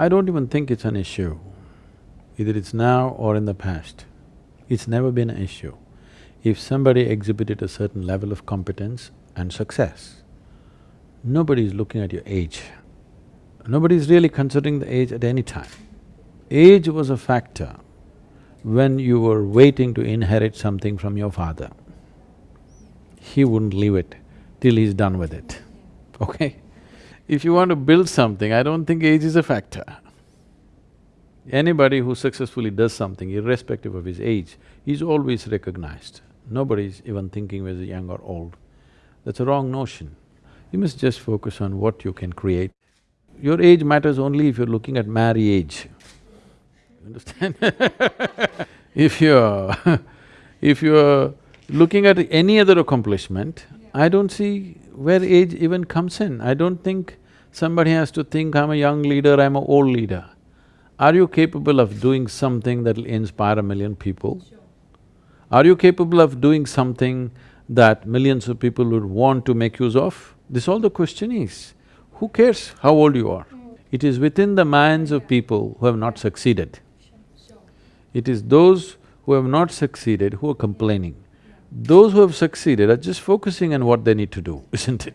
I don't even think it's an issue. Either it's now or in the past. It's never been an issue. If somebody exhibited a certain level of competence and success, nobody is looking at your age. Nobody is really considering the age at any time. Age was a factor when you were waiting to inherit something from your father. He wouldn't leave it till he's done with it, okay? If you want to build something, I don't think age is a factor. Anybody who successfully does something, irrespective of his age, is always recognized. Nobody's even thinking whether young or old. That's a wrong notion. You must just focus on what you can create. Your age matters only if you're looking at marriage. Understand? if you're if you're looking at any other accomplishment, I don't see where age even comes in. I don't think somebody has to think, I'm a young leader, I'm an old leader. Are you capable of doing something that'll inspire a million people? Sure. Are you capable of doing something that millions of people would want to make use of? This all the question is. Who cares how old you are? Mm. It is within the minds of people who have not succeeded. It is those who have not succeeded who are complaining. Those who have succeeded are just focusing on what they need to do, isn't it?